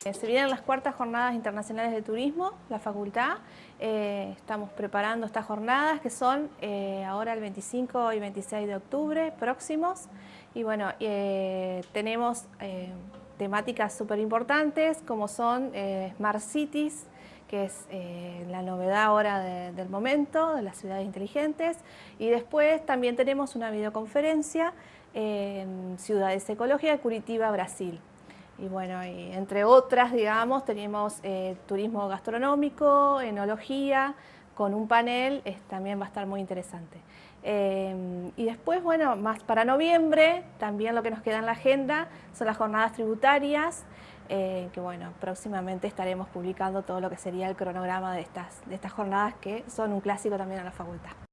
se vienen las cuartas jornadas internacionales de turismo, la facultad. Eh, estamos preparando estas jornadas que son eh, ahora el 25 y 26 de octubre próximos. Y bueno, tenemos temáticas súper importantes como son Smart Cities, que es la novedad ahora del momento, de las ciudades inteligentes. Y después también tenemos una videoconferencia en Ciudades Ecológicas Curitiba, Brasil. Y bueno, entre otras, digamos, tenemos eh, turismo gastronómico, enología, con un panel, también va a estar muy interesante. Eh, y después, bueno, más para noviembre, también lo que nos queda en la agenda son las jornadas tributarias, eh, que bueno, próximamente estaremos publicando todo lo que sería el cronograma de estas, de estas jornadas que son un clásico también en la facultad.